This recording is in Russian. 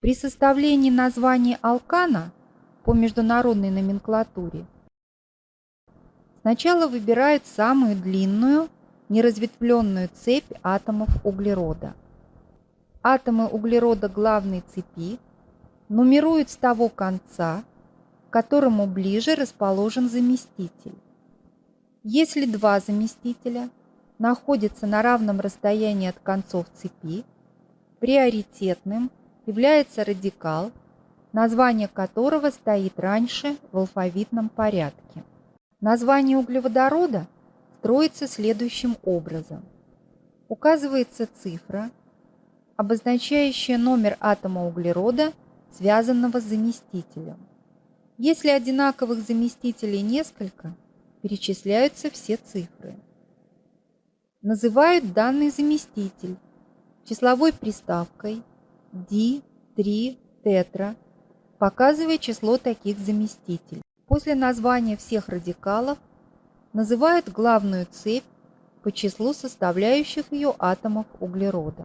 При составлении названия алкана по международной номенклатуре сначала выбирают самую длинную неразветвленную цепь атомов углерода. Атомы углерода главной цепи нумеруют с того конца, к которому ближе расположен заместитель. Если два заместителя находятся на равном расстоянии от концов цепи, приоритетным является радикал, название которого стоит раньше в алфавитном порядке. Название углеводорода строится следующим образом. Указывается цифра, обозначающая номер атома углерода, связанного с заместителем. Если одинаковых заместителей несколько, перечисляются все цифры. Называют данный заместитель числовой приставкой D3 тетра, показывая число таких заместителей. После названия всех радикалов называют главную цепь по числу составляющих ее атомов углерода.